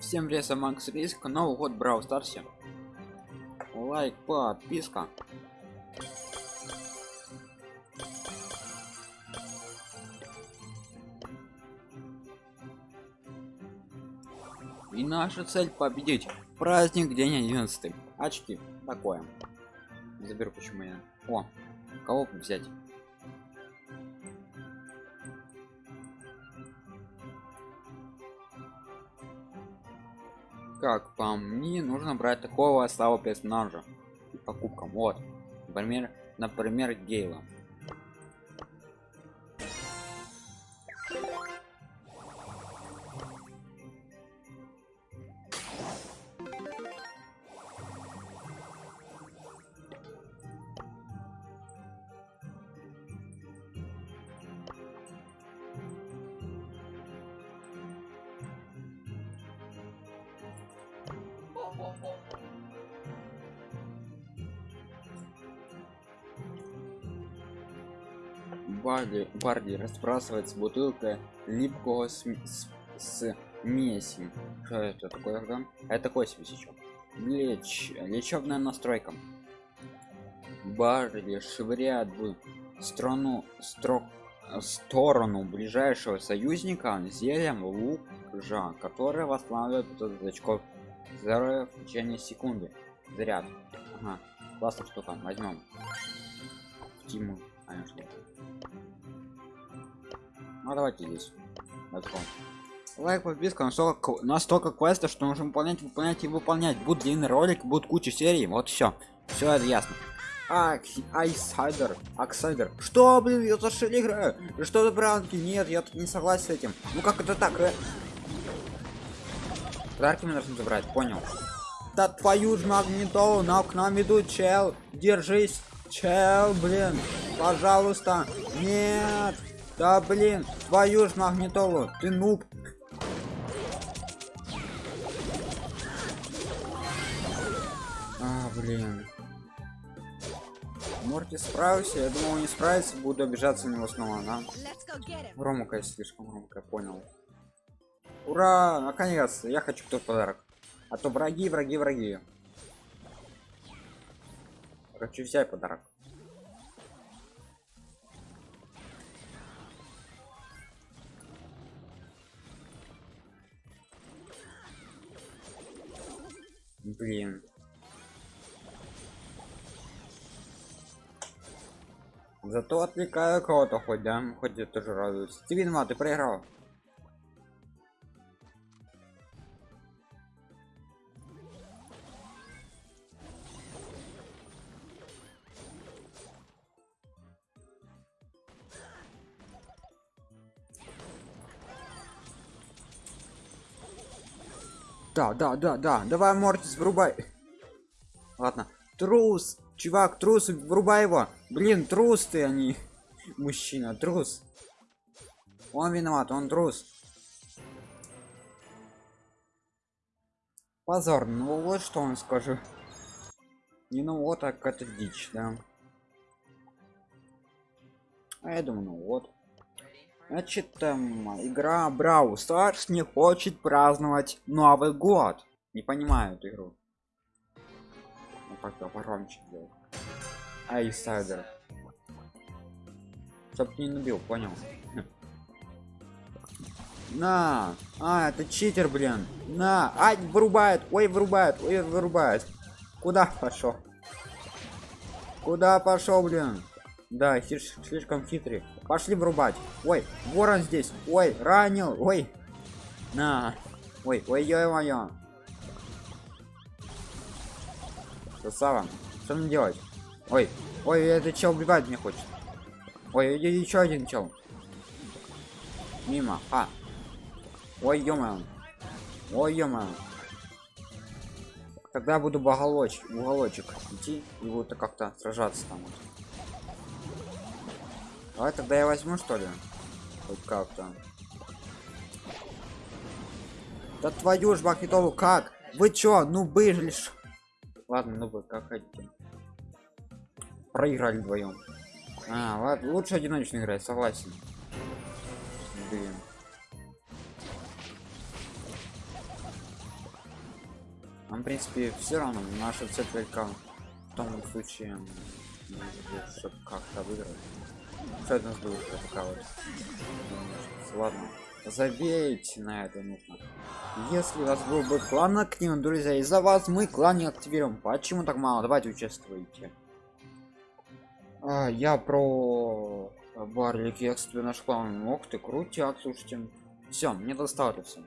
Всем привет, Макс Риск, Новый год Брау Старсе. Лайк, подписка. И наша цель победить. Праздник день 11. Очки. Такое. Заберу почему я. О, кого взять? Как по мне нужно брать такого слабого персонажа покупкам вот. Например например гейла Барди, Барди разбрасывается бутылкой липкого с, с, с меси. Что это такое тогда? Это свечечок. Леч, лечебная настройка. Барди швыряет в страну строк сторону ближайшего союзника зельем лук-жа, который восстанавливает 500 очков здоровья в течение секунды. Заряд. Ага. Классная штука. Возьмем. Тиму. Конечно. Ну давайте здесь. Лайк, подписка, настолько, настолько квеста, что нужно выполнять, выполнять и выполнять. Будет длинный ролик, будет куча серий, вот все. Все это ясно. Айсайдер, Аксайдер. Что, блин, я зашили играю? Что за бранки? Нет, я тут не согласен с этим. Ну как это так? Э? Подарки мы должны забрать, понял. Да твою ж магнитолу, на к нам идут, чел. Держись, чел, блин. Пожалуйста. Нет. Да блин, твою ж магнитолу, ты нуб. А, блин. Морти справился, я думал не справится, буду обижаться на него снова, да? Громко, слишком громко, понял. Ура, наконец, я хочу тот подарок. А то враги, враги, враги. Хочу взять подарок. Блин. Зато отвлекаю кого-то хоть, да? Хоть я тоже радуюсь. Ты виноват, ты проиграл. Да, да, да, да. Давай, Мортис, врубай. Ладно. Трус. Чувак, трус, врубай его. Блин, трус ты, они. А Мужчина, трус. Он виноват, он трус. Позор, ну вот что он скажу. Не ну вот так это дичь, да. А я думаю, ну вот. Значит, там, игра Брау Старс не хочет праздновать Новый год. Не понимаю эту игру. Ну как-то погромче делать. Айсайдер. Чтоб не набил, понял? На! А, это читер, блин. На! Ай, вырубает! Ой, вырубает! Ой, вырубает! Куда пошел? Куда пошел, блин? Да, слишком хитрый. Пошли врубать. Ой, ворон здесь. Ой, ранил. Ой. На. Ой, ой, ой, моё. Красава. Что мне делать? Ой, ой, это чел убивать мне хочет. Ой, еще один чел. Мимо. А. Ой, ё Ой, ё Тогда буду в уголочек, уголочек идти и буду как-то сражаться там. Вот. Давай тогда я возьму что ли? Хоть как-то. Да твою ж бакетову, как? Вы чё, ну были Ладно, ну вы как хотите. Проиграли вдвоем. А, ладно, лучше одиночно играть, согласен. Блин. Нам, в принципе, все равно наша цель только в том случае, чтобы как-то выиграть. Что это нас такая вот? Ладно, забейте на это нужно. Если у вас был бы клан активен, друзья, из-за вас мы клан не активируем. Почему так мало? Давайте участвуйте. А, я про барлик экстра наш клан. Ох ты, крутяк, слушайте. Все, мне достаточно.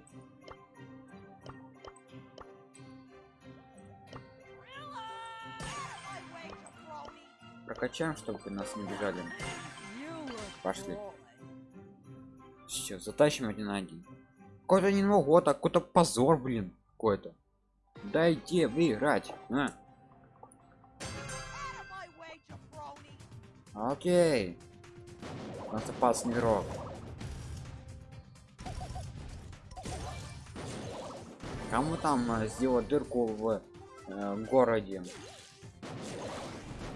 Прокачаем, чтобы нас не бежали. Пошли. Сейчас затащим один на один. Какой-то не могу, а какой-то позор, блин, какой-то. Дайте выиграть. А. Окей. Нас опасный игрок. Кому там э, сделать дырку в э, городе?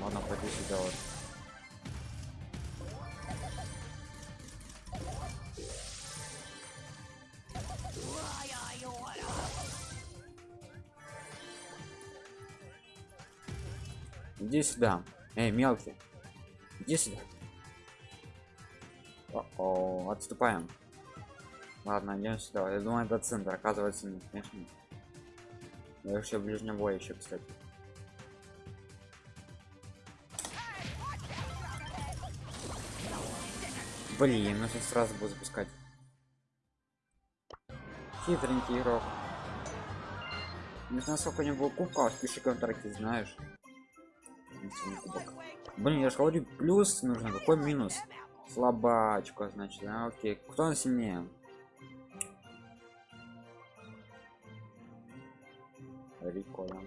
Ладно, пойду сюда вот. Иди сюда. Эй, мелкий. Иди сюда. О, -о отступаем. Ладно, идем сюда. Я думаю, это центр. Оказывается, нет, конечно. Я еще ближнего боя еще, кстати. Блин, ну сейчас сразу буду запускать. Хитренький игрок. Не знаю, сколько у него кубков, пиши контракте, знаешь. Блин, я же говорю, плюс нужно, какой минус? Слабачка, значит, а, окей. Кто он сильнее? Рико, да?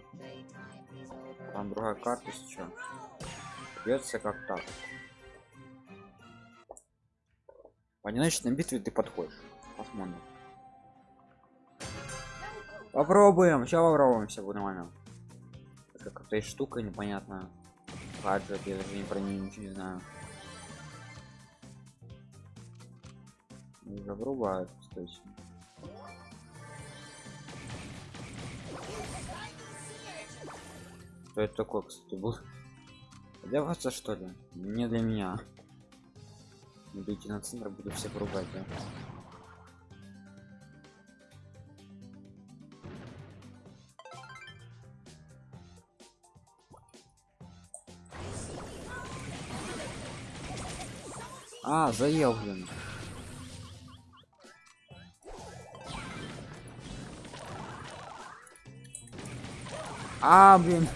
Там другая карта сейчас. Придется как так. В одиночной битве ты подходишь. Посмотрим. Попробуем. Сейчас попробуем, все будет нормально. Это какая-то штука непонятная. Гаджет, я даже не про нее ничего не знаю. Загрубают, кстати. Что это такое, кстати, был? Для вас что ли? Не для меня. Идите на центр, буду всех ругать, да? А, заел, блин. А, блин.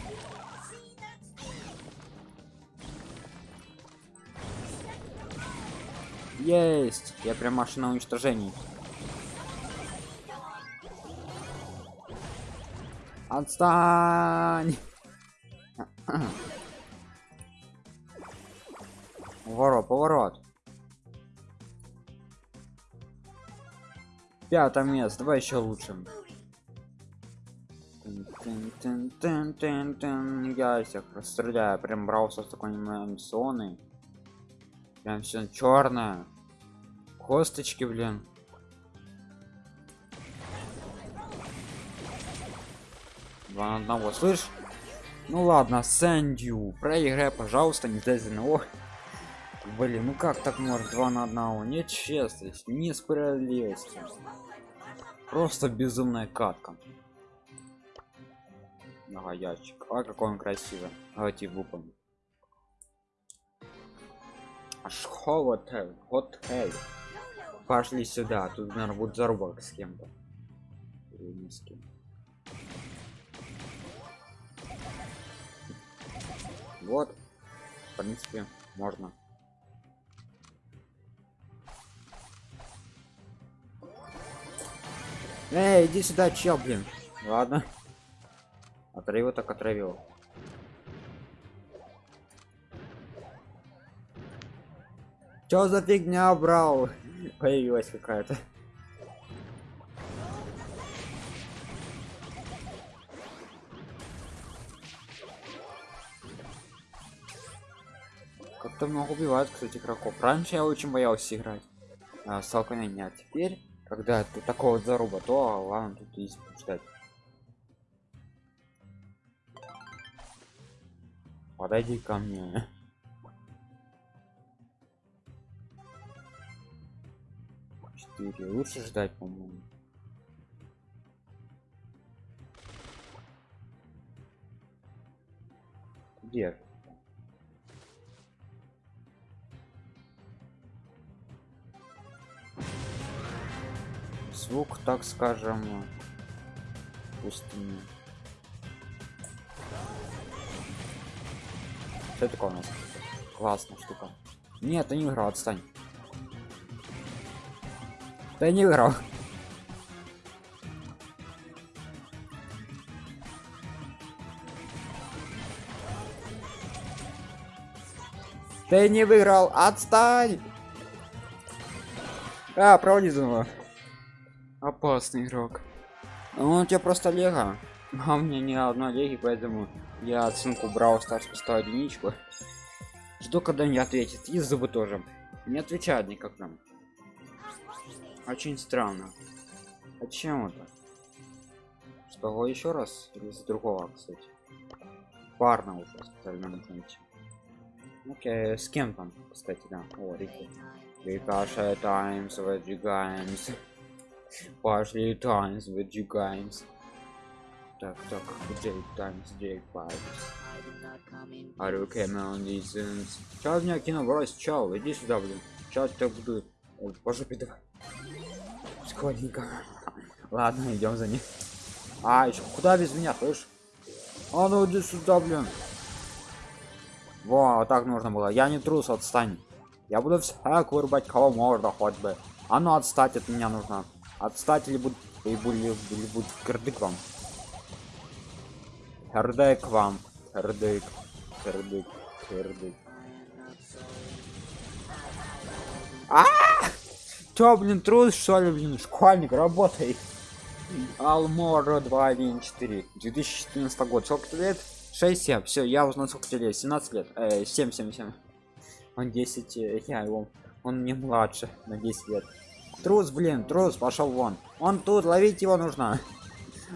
Есть! Я прям машина уничтожений. Отстань! Пятое место, давай еще лучше. Я всех расстреляю, прям брался такой анимационной. Прям все черное. Косточки, блин. Два на одного, слышь? Ну ладно, Сэндю, проиграй, пожалуйста, не дай за него. Блин, ну как так может два на одного? Нет честность, несправедливость. Просто безумная катка. Ага, ящик. А какой он красивый. Давайте выполним. Аж хотель, хотель. Пошли сюда. Тут, наверное, будет зарубок с кем-то. Или с кем. Вот. В принципе, можно. Эй, иди сюда, чел, блин. Ладно. Отравил так отравил. Чё за фигня брал? Появилась какая-то. Как-то много убивают, кстати, игроков. Раньше я очень боялся играть. А, столкновения. А теперь, когда ты такого вот заруба то ладно тут есть ждать подойди ко мне. Четыре. Лучше ждать по моему где? Звук так скажем пустыни что такое у нас? Классная штука. Нет ты не играл отстань. Ты не играл. Ты не выиграл отстань! А проводи заново опасный игрок. Ну, у тебя просто лего. А у меня ни одной леги поэтому я оценку брал старс поставил единичку. Жду когда не ответит. И зубы тоже. Не отвечает никогда очень странно. А чем это? Что еще раз? Или из другого кстати? Парно уже остальном найти окей с кем там кстати да? О рики. Ricochet times выдвигаемся пошли times выдвигаемся. Так так Джейк times Джейк Пайпс Are you coming on these Чё меня кинул брось чел иди сюда блин. Сейчас так буду. По жопе давай. Складненько. Ладно идем за ним. А еще куда без меня слышь? А ну иди сюда блин. Во так нужно было. Я не трус отстань. Я буду всяк вырубать кого можно хоть бы. А ну отстать от меня нужно отстать или будет и будет или будет кирдык вам? Кирдык вам. Кирдык кирдык кирдык а! Чё, блин, трус, что ли, блин, школьник, работай. Алмора 214, 2014 год. Сколько лет? 6 7 все я узнал сколько тебе лет. 17 лет. Э, 7 7 7 он 10 э, я его он не младше на 10 лет трус блин трус пошел вон он тут ловить его нужно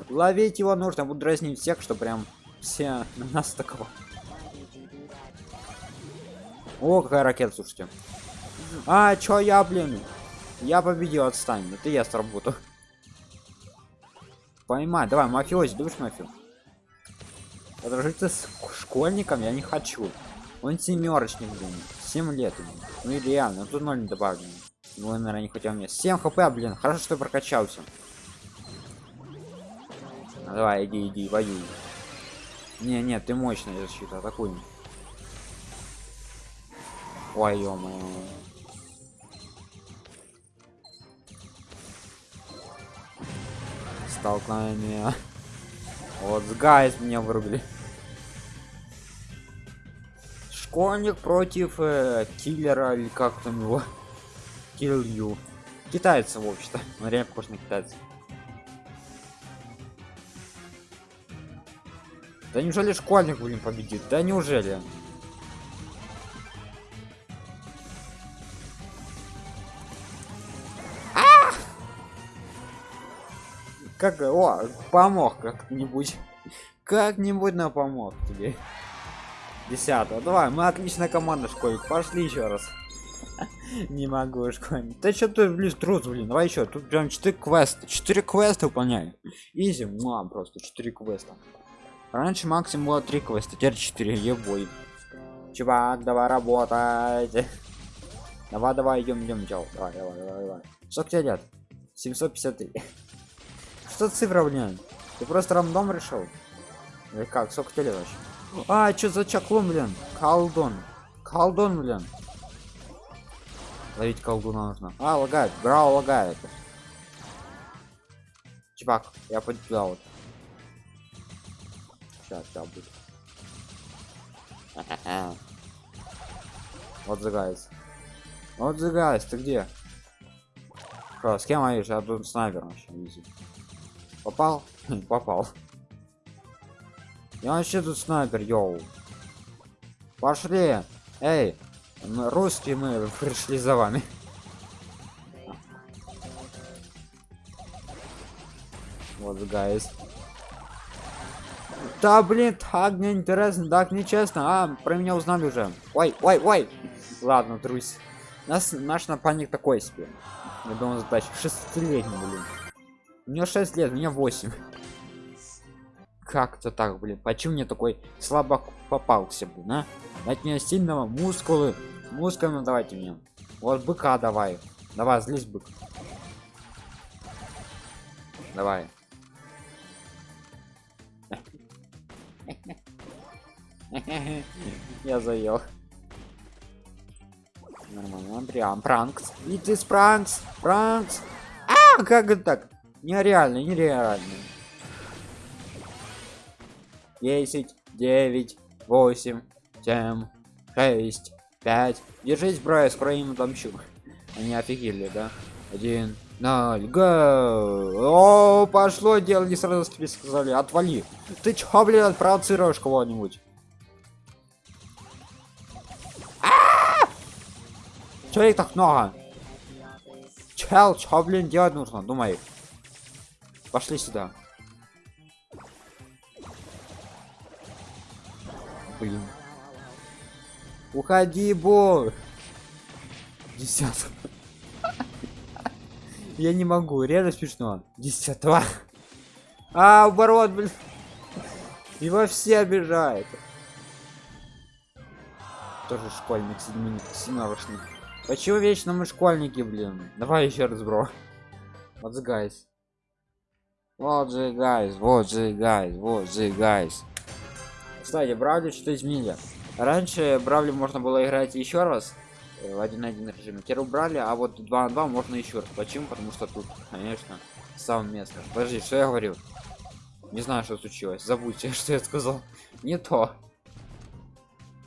ловить его нужно буду дразнить всех что прям все на нас такого о какая ракета слушайте а чё я блин я победил отстань это я сработал поймай давай мафиози думаешь мафию Подружиться с школьником я не хочу. Он семерочник, блин. 7 лет. Блин. Ну и реально, тут ноль не добавлено. Наверное, не хотел мне. 7 хп, блин. Хорошо, что прокачался. Ну, давай, иди, иди, воюй. Не, нет, ты мощная защита, атакуй. Ой, ё. Столкновение. Вот, с гайс меня вырубили школьник против э, киллера или как там его килью китайца в общем-то. Он реально похож на китайца да неужели школьник блин победит? Да неужели? Как о помог как-нибудь. Как-нибудь на помог тебе. Десятого. Давай, мы отличная команда, школьник. Пошли еще раз. Не могу, школьник. Да что ты, блин, трус, блин. Давай еще. Тут прям 4 квеста. 4 квеста выполняй. Изи, мам, просто 4 квеста. Раньше максимум было 3 квеста, теперь 4. Ебой. Чувак, давай работать. Давай, давай, идем, идем, чел. Давай, давай, давай, давай. Сколько тебе лет? 753. Что цифра, блин? Ты просто рандом решил? Или как? Сколько тебе лет вообще? А, что за чаклон, блин? Колдон. Колдон, блин. Ловить колдуна нужно. А, лагает. Браво лагает. Чувак, я пойду туда вот. Сейчас, сейчас будет. Вот загайс. Вот загайс, ты где? Что, с кем воюешь? Я тут снайпер вообще. Попал? Попал. Я вообще тут снайпер, йоу. Пошли. Эй, русские мы пришли за вами. Вот, гайс. Да блин, так неинтересно, так нечестно. А, про меня узнали уже. Ой, ой, ой. Ладно, друзь. Нас, наш напарник такой себе. Я думаю, задача. Шестилетний, блин. У него 6 лет, у меня 8. Как-то так, блин. Почему мне такой слабак попался, блин, а? Дайте мне сильного мускулы. Мускулы давайте мне. Вот быка давай. Давай, злись бык. Давай. Я заел. Нормально, прям пранкс. И ты спранкс, пранкс. А, как это так? Нереально, нереально. 10, 9, 8, 7, 6, 5. Держись, бро, я скоро им отомщу. Они офигели, да? Один, ноль, го! О, пошло дело, не сразу тебе сказали, отвали. Ты чё, блин, провоцируешь кого-нибудь? Чё их так много? Чел, чё, блин, делать нужно? Думай. Пошли сюда. Блин. Уходи, бо. Десятого. Я не могу, реально смешно. Десятого. А, оборот, блин. Его все обижают. Тоже школьник, седьминик, семнадцатый. Почему вечно мы школьники, блин? Давай еще раз, бро. Вот the guys. Вот же guys, вот же guys, вот же guys. Кстати, Бравли что изменили. Раньше Бравли можно было играть еще раз э, в один на один режиме. Теперь убрали, а вот 2 на 2 можно еще раз. Почему? Потому что тут, конечно, сам место. Подожди, что я говорю? Не знаю, что случилось. Забудьте, что я сказал. Не то.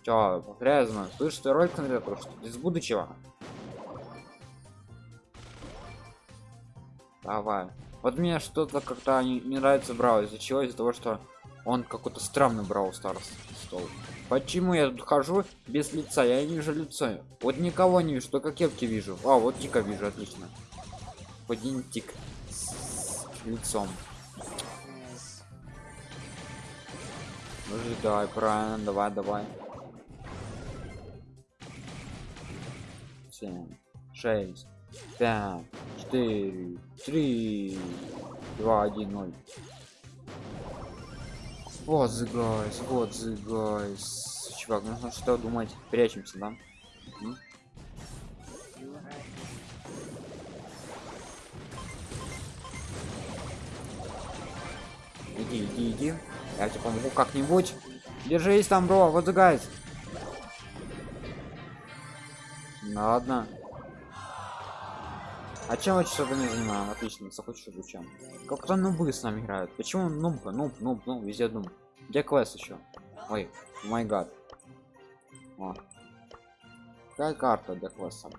Чё, грязно. Слышь, ты ролик смотрел, что из будущего? Давай. Вот мне что-то как-то не, не нравится брал из-за чего из-за того что он какой-то странный брал старс стол почему я тут хожу без лица? Я не вижу лицо. Вот никого не вижу только кепки вижу. А вот тика вижу отлично. Один тик с лицом. Ну давай правильно давай давай. 7 6 5 4 3 2 1 0 вот the guys вот the guys. Чувак нужно что думать. Прячемся да? Иди иди иди. Я тебе помогу как-нибудь. Держись там бро вот the guys. Ладно а чем мы что-то не занимаем? Отлично, захочешь изучаем. Как-то нубы с нами играют. Почему нуб, нуб, нуб, нуб, везде нуб. Где квест еще? Ой, май гад. О. Какая карта для квеста?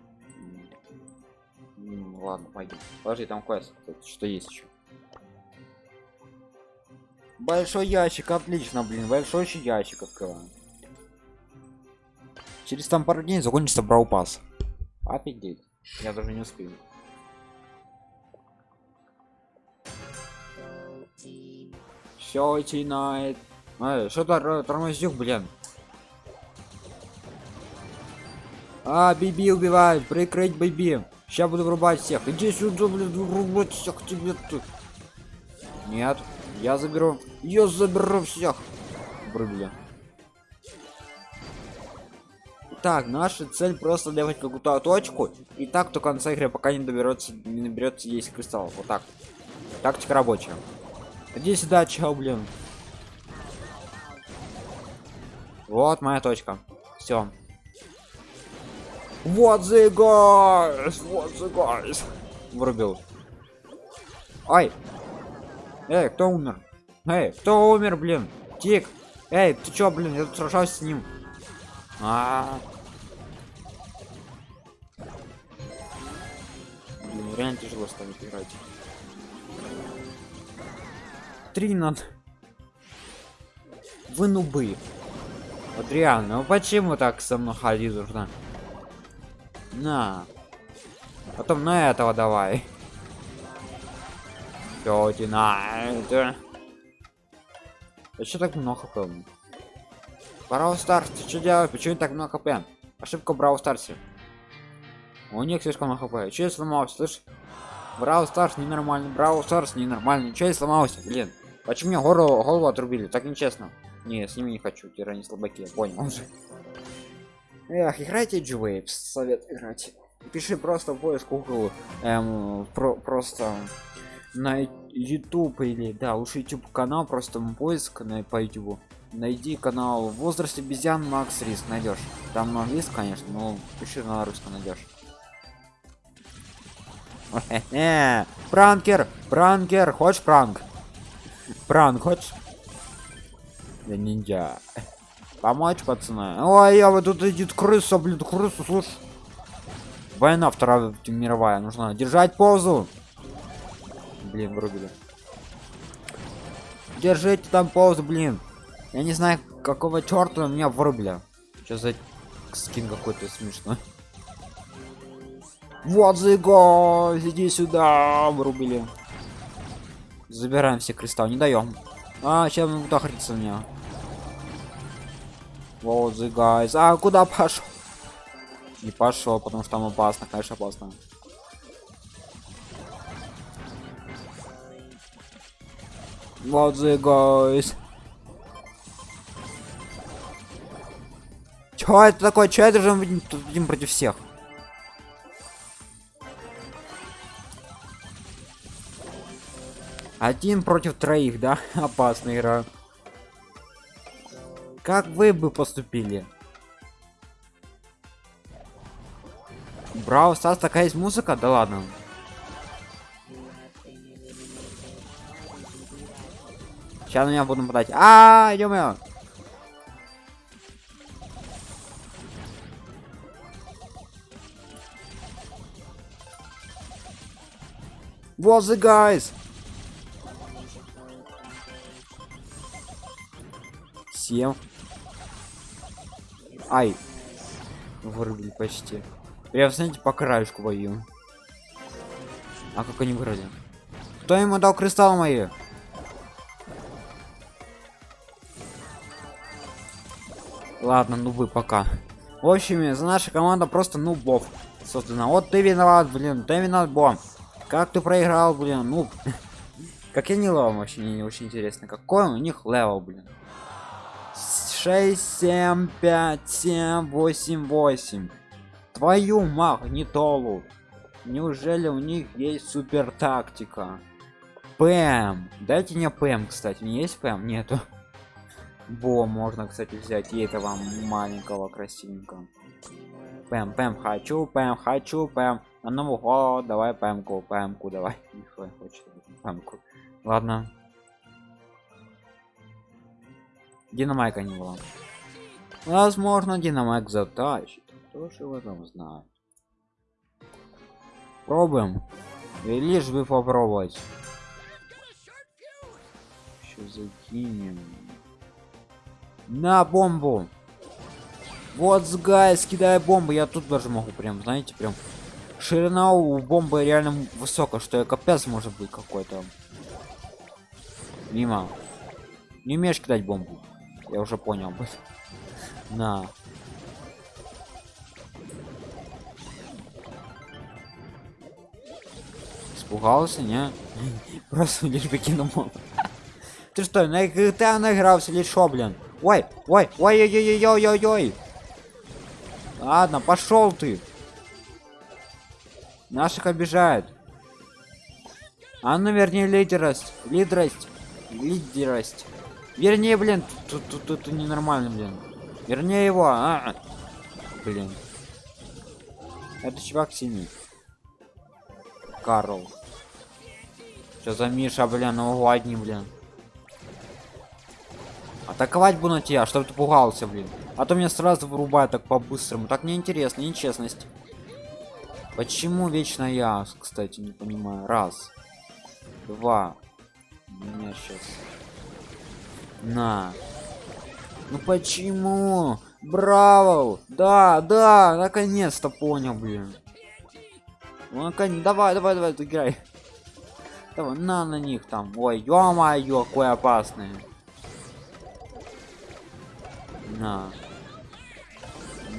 М -м, ладно, пойдем. Подожди, там квест. Что есть еще? Большой ящик, отлично, блин. Большой ящик открываем. Через там пару дней закончится браупас. Офигеть. Я даже не успею. Все начинает. А, что-то тормозюк, блин. А, Биби убивает, прикрыть Биби. Сейчас буду врубать всех. Иди сюда, блин, врубать всех тебе тут. Нет, я заберу. Я заберу всех. Врубили. Так, наша цель просто делать какую-то точку. И так до конца игры, пока не доберется, не наберется есть кристалл. Вот так. Тактика рабочая. Иди сюда, чел, блин. Вот моя точка. Все. Вот the guys, вот the guys. Врубил. Ай. Эй, кто умер? Эй, кто умер, блин? Тик. Эй, ты чё, блин? Я тут сражаюсь с ним. А, -а, -а. Блин, реально тяжело станет играть три надо вы нубы вот реально ну почему так со мной ходить нужно на потом на этого давай Тети на это Еще так много хп? Брау Старс, что делаешь? Почему так много хп? Ошибка Брау Старсе. У них слишком много хп. Че я сломался, слышь? Брау Старс ненормальный, Брау Старс ненормальный. Че я сломался, блин? Почему мне голову, голову отрубили? Так нечестно. Не, с ними не хочу, тирани слабаки, понял уже. Эх, играйте G-Waves, совет играть. Пиши просто в поиск Google, эм, про, просто на YouTube или да, лучше YouTube канал, просто поиск на по YouTube. Найди канал возраст обезьян Макс Риск найдешь. Там на английском, конечно, но пиши на русском найдешь. Пранкер, пранкер, хочешь пранк? Пранк, хочешь? Да ниндзя. Помочь, пацаны? Ой, я вот тут идет крыса, блин, крыса, слушай. Война вторая мировая, нужно держать позу. Блин, вырубили. Держите там позу, блин. Я не знаю, какого черта меня вырубили. Что за скин какой-то смешной. Вот зыго, иди сюда, вырубили. Забираем все кристаллы, не даем. А, сейчас он удохрится меня. Вот the guys. А куда пошел? Не пошел, потому что там опасно, конечно, опасно. Вот the guys. Чё это такое? Чё мы тут будем против всех? Один против троих, да? Опасная игра. Как вы бы поступили? Брау Стас такая есть музыка? Да ладно. Сейчас на меня будут нападать. А, -мо -мо! What's the guys? Всем Ай. Вырубили почти. Я, знаете, по краешку бою. А как они вроде? Кто ему дал кристалл мои? Ладно, ну вы пока. В общем, за наша команда просто нубов создана. Вот ты виноват, блин, ты виноват, бом. Как ты проиграл, блин, ну. Как я не ловом вообще, не, не очень интересно. Какой у них левел, блин. 6, 7, 5, 7, 8, 8. Твою магнитолу. Неужели у них есть супер тактика? ПМ. Дайте мне ПМ, кстати. Не есть ПМ? Нету. Бо можно, кстати, взять и этого маленького красивенького. ПМ, ПМ хочу, ПМ хочу, ПМ. На Новый год давай ПМку, ПМку давай. Хочет ПМку. Ладно. Динамайка не было. Возможно, динамайк затащит. Кто же в этом знает? Пробуем. И лишь бы попробовать. Еще закинем. На бомбу. Вот гай, скидая бомбу. Я тут даже могу прям, знаете, прям ширина у бомбы реально высокая, что я капец может быть какой-то. Мимо. Не умеешь кидать бомбу. Я уже понял. На. Испугался, не? Просто лишь покинул. Ты что, на GTA наигрался или шо, блин? Ой, ой, ой, ой, ой, ой, ой, ой. Ладно, пошел ты. Наших обижают. А ну вернее лидерость, лидерость, лидерость. Вернее, блин, тут тут тут, тут ненормально, блин. Вернее его, а, блин. Это чувак синий. Карл. Что за Миша, блин, ну одни, блин. Атаковать буду на тебя, чтобы ты пугался, блин. А то меня сразу вырубает так по-быстрому. Так неинтересно, нечестность. Почему вечно я, кстати, не понимаю. Раз. Два. Меня сейчас. На. Ну почему? Браво! Да, да, наконец-то понял, блин. Ну, наконец, давай, давай, давай, играй. Давай, на на них там. Ой, ё-моё, какой опасный. На.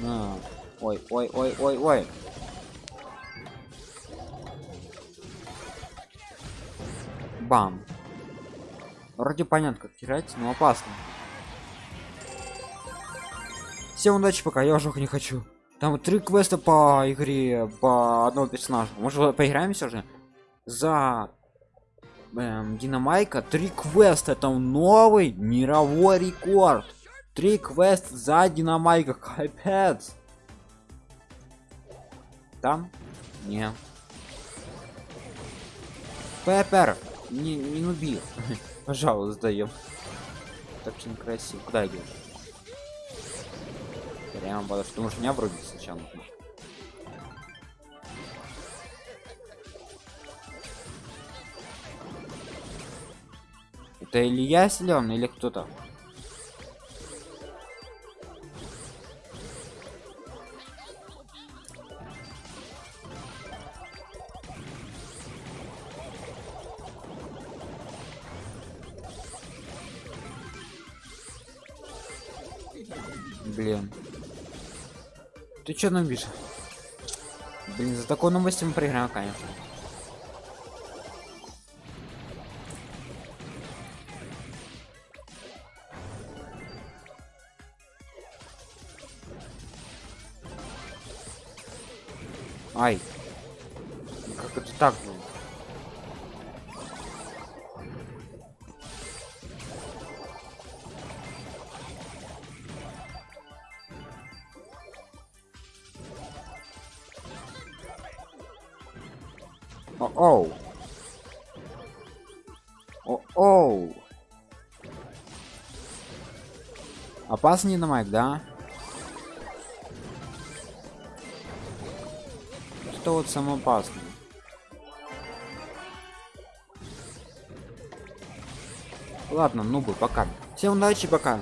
На. Ой, ой, ой, ой, ой. Бам. Вроде понятно, как терять, но опасно. Всем удачи, пока я уже не хочу. Там три квеста по игре по одному персонажу. Может поиграем все же? За эм, Динамайка три квеста. Там новый мировой рекорд. Три квеста за Динамайка. Капец. Там? Не. Пеппер, не, не нуби. Пожалуйста, даем. Так очень красиво. Куда идешь? Прямо потому что может меня вроде сначала. Это Илья силен или кто-то? Ты чё нам видишь? Блин, за такой новостью мы проиграем, конечно. Ай. Как это так было? Опасный на майк, да? Что вот самое опасное? Ладно, нубы, пока. Всем удачи, пока.